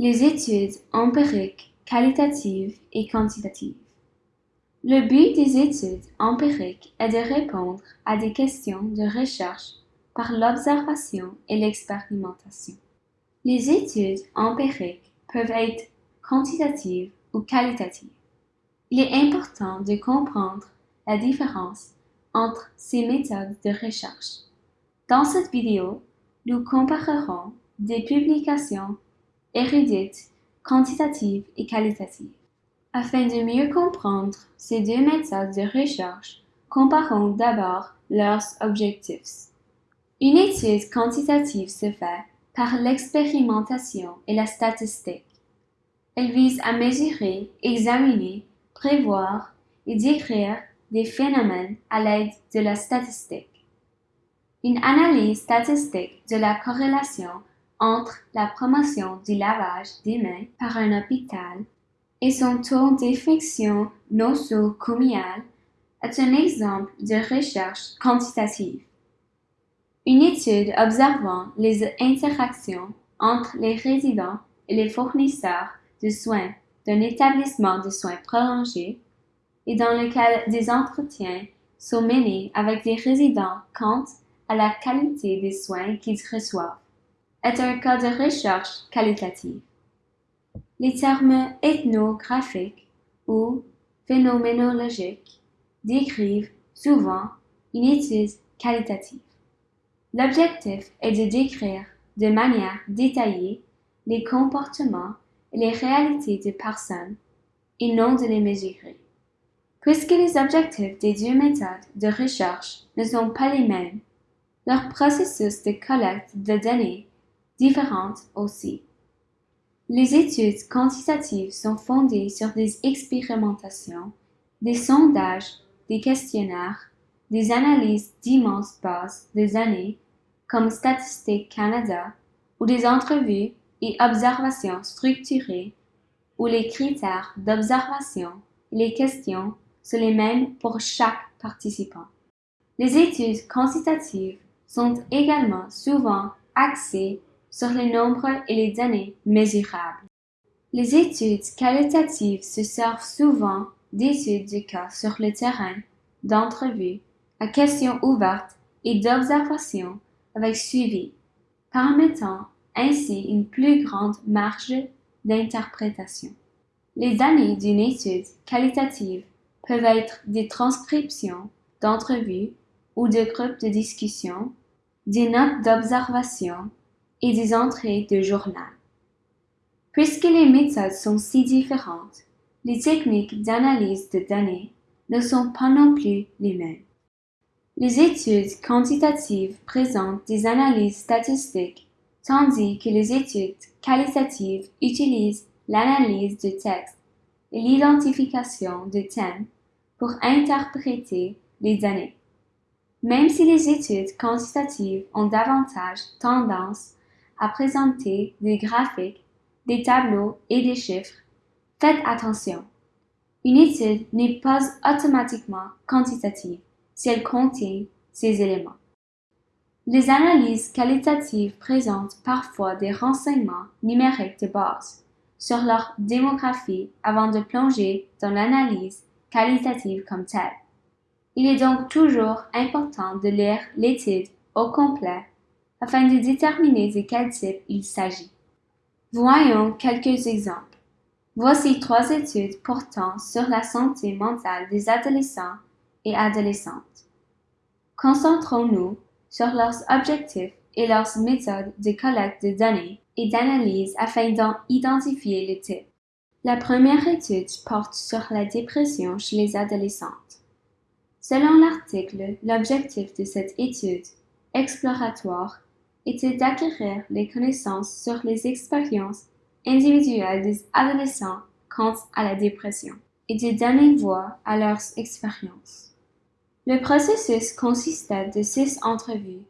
Les études empiriques qualitatives et quantitatives. Le but des études empiriques est de répondre à des questions de recherche par l'observation et l'expérimentation. Les études empiriques peuvent être quantitatives ou qualitatives. Il est important de comprendre la différence entre ces méthodes de recherche. Dans cette vidéo, nous comparerons des publications érudites, quantitatives et qualitatives. Afin de mieux comprendre ces deux méthodes de recherche, comparons d'abord leurs objectifs. Une étude quantitative se fait par l'expérimentation et la statistique. Elle vise à mesurer, examiner, prévoir et décrire des phénomènes à l'aide de la statistique. Une analyse statistique de la corrélation entre la promotion du lavage des mains par un hôpital et son taux d'infection nosocomiale est un exemple de recherche quantitative. Une étude observant les interactions entre les résidents et les fournisseurs de soins d'un établissement de soins prolongés et dans lequel des entretiens sont menés avec les résidents quant à la qualité des soins qu'ils reçoivent est un cas de recherche qualitative. Les termes ethnographiques ou phénoménologiques décrivent souvent une étude qualitative. L'objectif est de décrire de manière détaillée les comportements et les réalités des personnes et non de les mesurer. Puisque les objectifs des deux méthodes de recherche ne sont pas les mêmes, leur processus de collecte de données différentes aussi. Les études quantitatives sont fondées sur des expérimentations, des sondages, des questionnaires, des analyses d'immenses bases de données comme Statistique Canada ou des entrevues et observations structurées où les critères d'observation et les questions sont les mêmes pour chaque participant. Les études quantitatives sont également souvent axées sur les nombres et les données mesurables. Les études qualitatives se servent souvent d'études de cas sur le terrain, d'entrevues, à questions ouvertes et d'observations avec suivi, permettant ainsi une plus grande marge d'interprétation. Les données d'une étude qualitative peuvent être des transcriptions d'entrevues ou de groupes de discussion, des notes d'observation et des entrées de journal. Puisque les méthodes sont si différentes, les techniques d'analyse de données ne sont pas non plus les mêmes. Les études quantitatives présentent des analyses statistiques, tandis que les études qualitatives utilisent l'analyse de texte et l'identification de thèmes pour interpréter les données. Même si les études quantitatives ont davantage tendance à présenter des graphiques, des tableaux et des chiffres, faites attention. Une étude n'est pas automatiquement quantitative si elle contient ces éléments. Les analyses qualitatives présentent parfois des renseignements numériques de base sur leur démographie avant de plonger dans l'analyse qualitative comme telle. Il est donc toujours important de lire l'étude au complet afin de déterminer de quel type il s'agit. Voyons quelques exemples. Voici trois études portant sur la santé mentale des adolescents et adolescentes. Concentrons-nous sur leurs objectifs et leurs méthodes de collecte de données et d'analyse afin d'en identifier le type. La première étude porte sur la dépression chez les adolescentes. Selon l'article, l'objectif de cette étude exploratoire était d'acquérir les connaissances sur les expériences individuelles des adolescents quant à la dépression et de donner voix à leurs expériences. Le processus consistait de six entrevues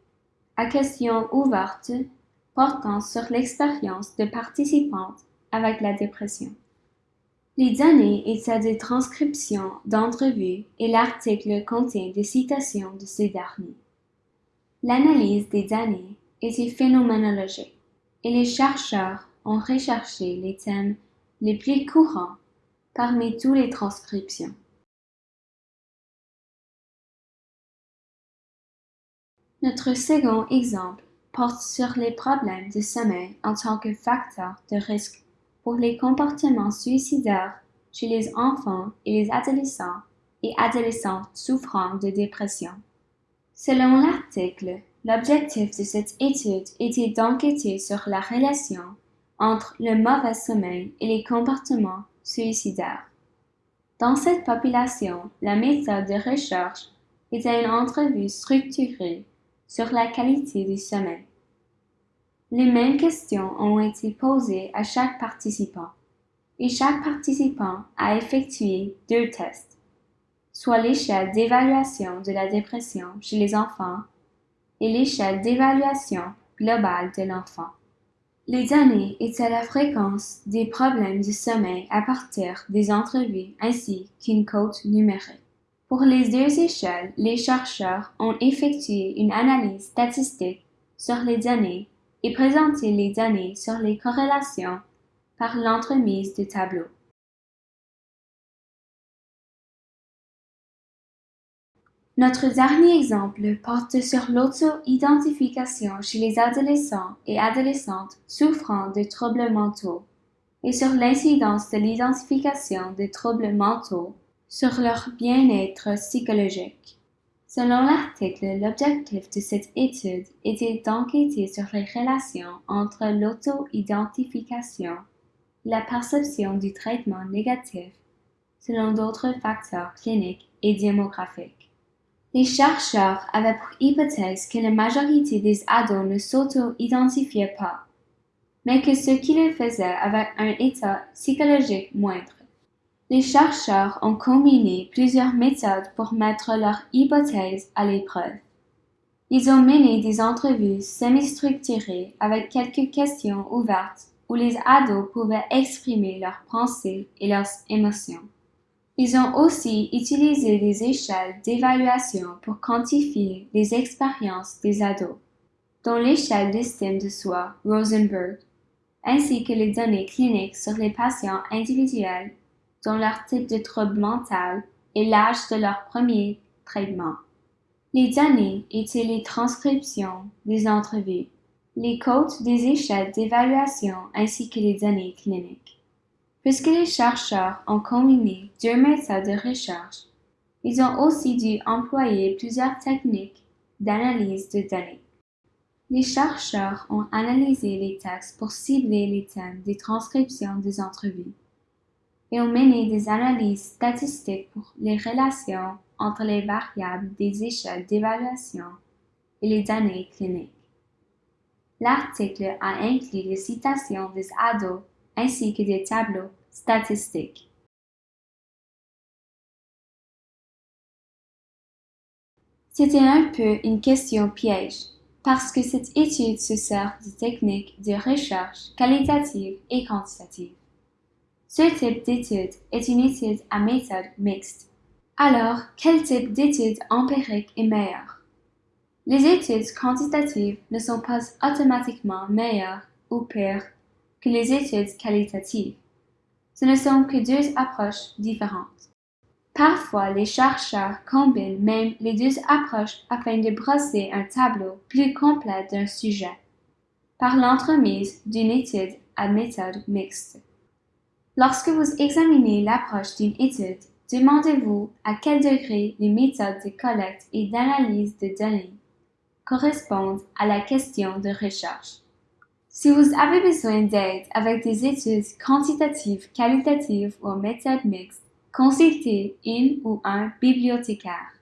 à questions ouvertes portant sur l'expérience de participantes avec la dépression. Les données étaient des transcriptions d'entrevues et l'article contient des citations de ces derniers. L'analyse des données était phénoménologique et les chercheurs ont recherché les thèmes les plus courants parmi toutes les transcriptions. Notre second exemple porte sur les problèmes de sommeil en tant que facteur de risque pour les comportements suicidaires chez les enfants et les adolescents et adolescentes souffrant de dépression. Selon l'article, l'objectif de cette étude était d'enquêter sur la relation entre le mauvais sommeil et les comportements suicidaires. Dans cette population, la méthode de recherche était une entrevue structurée sur la qualité du sommeil. Les mêmes questions ont été posées à chaque participant et chaque participant a effectué deux tests, soit l'échelle d'évaluation de la dépression chez les enfants et l'échelle d'évaluation globale de l'enfant. Les données étaient la fréquence des problèmes du sommeil à partir des entrevues ainsi qu'une cote numérique. Pour les deux échelles, les chercheurs ont effectué une analyse statistique sur les données et présenté les données sur les corrélations par l'entremise de tableaux. Notre dernier exemple porte sur l'auto-identification chez les adolescents et adolescentes souffrant de troubles mentaux et sur l'incidence de l'identification des troubles mentaux sur leur bien-être psychologique. Selon l'article, l'objectif de cette étude était d'enquêter sur les relations entre l'auto-identification la perception du traitement négatif selon d'autres facteurs cliniques et démographiques. Les chercheurs avaient pour hypothèse que la majorité des ados ne s'auto-identifiaient pas, mais que ceux qui le faisaient avaient un état psychologique moindre. Les chercheurs ont combiné plusieurs méthodes pour mettre leur hypothèse à l'épreuve. Ils ont mené des entrevues semi-structurées avec quelques questions ouvertes où les ados pouvaient exprimer leurs pensées et leurs émotions. Ils ont aussi utilisé des échelles d'évaluation pour quantifier les expériences des ados, dont l'échelle d'estime de soi Rosenberg, ainsi que les données cliniques sur les patients individuels dont leur type de trouble mental et l'âge de leur premier traitement. Les données étaient les transcriptions des entrevues, les codes des échelles d'évaluation ainsi que les données cliniques. Puisque les chercheurs ont combiné deux méthodes de recherche, ils ont aussi dû employer plusieurs techniques d'analyse de données. Les chercheurs ont analysé les textes pour cibler les thèmes des transcriptions des entrevues et ont mené des analyses statistiques pour les relations entre les variables des échelles d'évaluation et les données cliniques. L'article a inclus des citations des ados ainsi que des tableaux statistiques. C'était un peu une question piège, parce que cette étude se sert de techniques de recherche qualitative et quantitative. Ce type d'étude est une étude à méthode mixte. Alors, quel type d'étude empirique est meilleur? Les études quantitatives ne sont pas automatiquement meilleures ou pires que les études qualitatives. Ce ne sont que deux approches différentes. Parfois, les chercheurs combinent même les deux approches afin de brosser un tableau plus complet d'un sujet, par l'entremise d'une étude à méthode mixte. Lorsque vous examinez l'approche d'une étude, demandez-vous à quel degré les méthodes de collecte et d'analyse de données correspondent à la question de recherche. Si vous avez besoin d'aide avec des études quantitatives, qualitatives ou méthodes mixtes, consultez une ou un bibliothécaire.